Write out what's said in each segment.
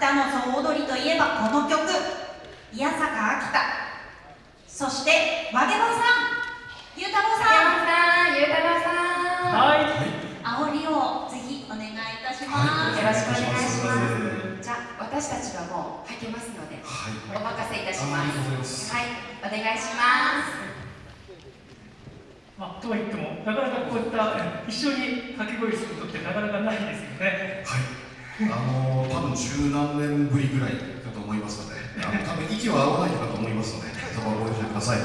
北の総踊りといえばこの曲宮坂秋田そして曲げ場さんゆうたろうさんさん、ゆうたろうさん。はい。煽りをぜひお願いいたします、よろしくお願いします。じゃあ、私たちはもう履けますので、はいお任せいたしま。ますすはい、お願いします。まあ、とは言っても、なかなかこういったえ一緒に掛け声することってなかなかないですよね。はい、あの多分十何年ぶりぐらいだと思いますので、あの多分息は合わないかと思いますので、そこはご了承ください。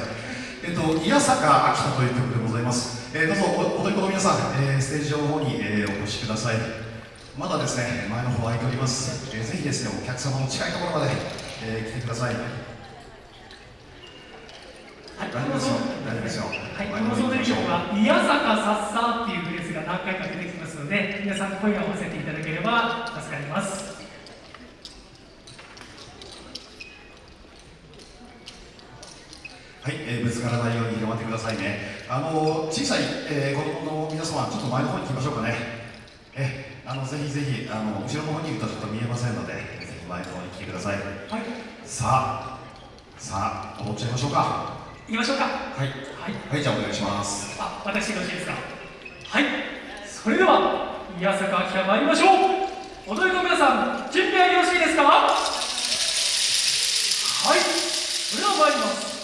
えっと、宮坂秋田という曲でございます。えーどうぞお踊り子の皆さん、えーステージ上の方に、えーお越しください。まだですね、前の方空いております。えーぜひですね、お客様の近いところまで、えー来てください。はい、大丈夫ですよ大丈夫ですよはい、この総踊り曲は、宮坂さっさっていうフレーズが何回か出てきますので、皆さん声を合わせていただければ助かります。はい、えーぶつからないように頑張ってくださいね。あの小さい、えー子供の皆様、ちょっと前の方に来ましょうかね。えあのぜひぜひあの後ろの方にいるとちょっと見えませんので、ぜひ前の方に来てください。はい、さあ、さあ踊っちゃいましょうか。行きましょうか。はい、はい、はい、じゃあお願いします。あ、私よろしいですか。はい、それでは、宮坂明参りましょう。踊りの皆さん、準備はよろしいですか？はい、それでは参ります。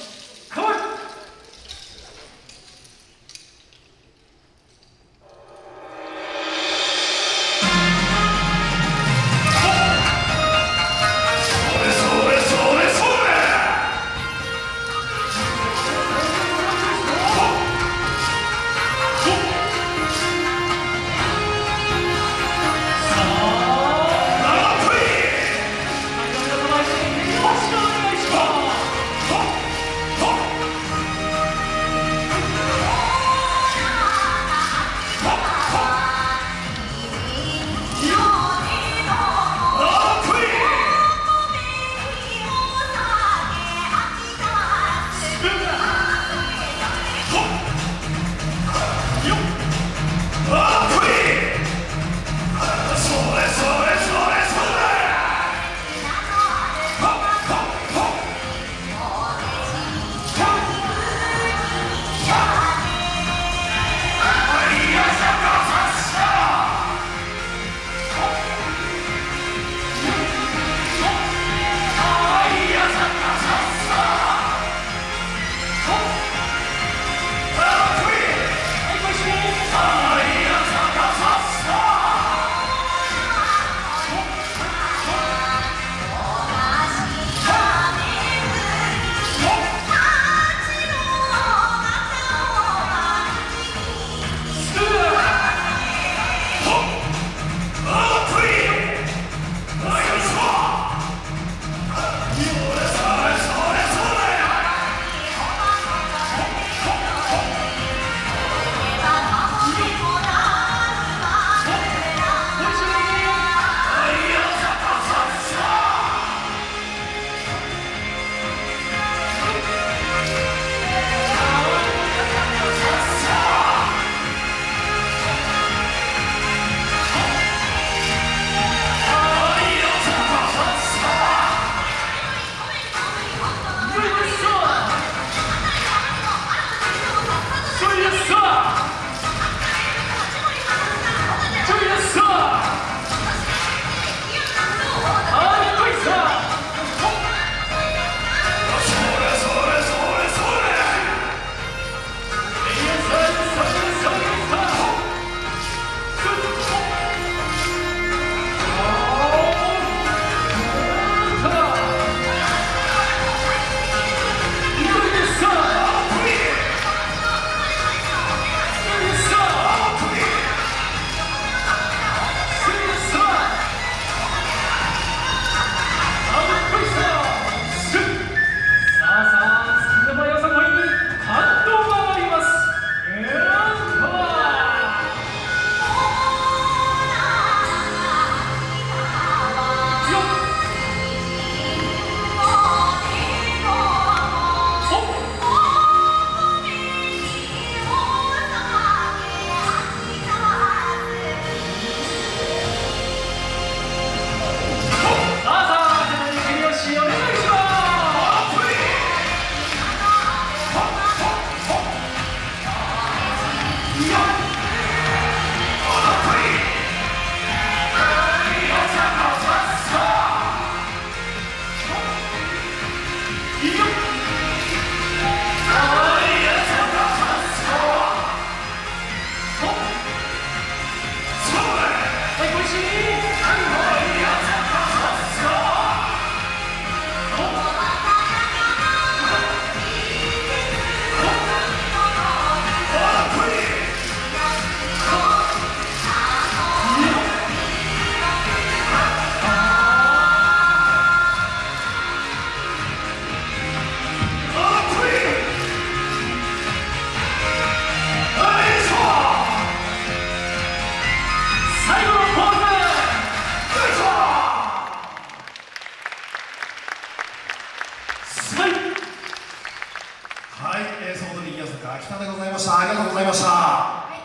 りがとうございました。はい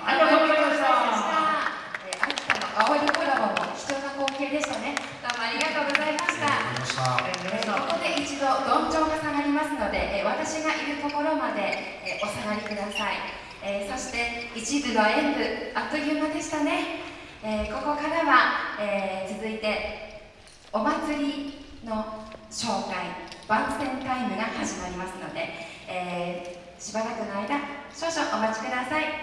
ありがとうございました。えー秋田の青いコラボも貴重な光景でしたね。どうもありがとうございました。ありがとうございました。えーここで一度どんちょうが下がりますので、えー私がいるところまで、えーお下がりください、えーそして一部の演舞あっという間でしたね、えーここからは、えー続いてお祭りの紹介番宣タイムが始まりますので、えーしばらくの間少々お待ちください。